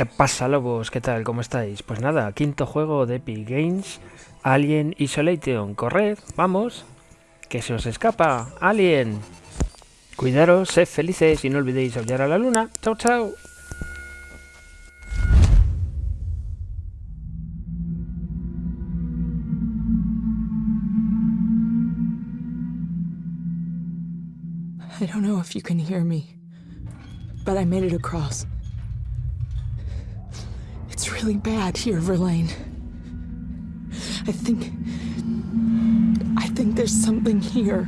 ¿Qué pasa, lobos? ¿Qué tal? ¿Cómo estáis? Pues nada, quinto juego de Epic Games, Alien Isolation. Corred, vamos, que se os escapa, Alien. Cuidaros, sed felices y no olvidéis aullar a la luna. Chao, chao. I don't know if you can hear me, but I made it across. Really bad here, Verlaine. I think. I think there's something here.